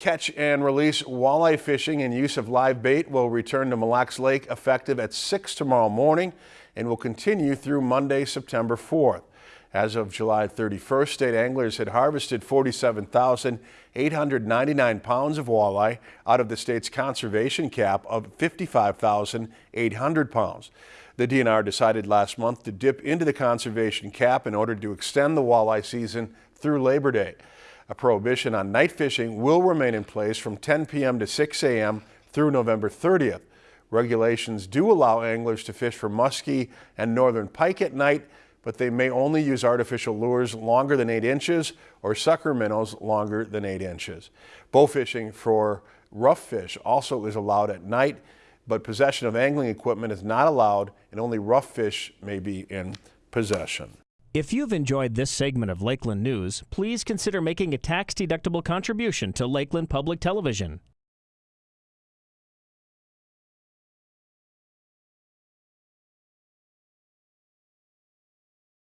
Catch and release walleye fishing and use of live bait will return to Mille Lacs Lake effective at 6 tomorrow morning and will continue through Monday, September 4th. As of July 31st, state anglers had harvested 47,899 pounds of walleye out of the state's conservation cap of 55,800 pounds. The DNR decided last month to dip into the conservation cap in order to extend the walleye season through Labor Day. A prohibition on night fishing will remain in place from 10 p.m. to 6 a.m. through November 30th. Regulations do allow anglers to fish for muskie and northern pike at night, but they may only use artificial lures longer than 8 inches or sucker minnows longer than 8 inches. Bow fishing for rough fish also is allowed at night, but possession of angling equipment is not allowed and only rough fish may be in possession. If you've enjoyed this segment of Lakeland News, please consider making a tax-deductible contribution to Lakeland Public Television.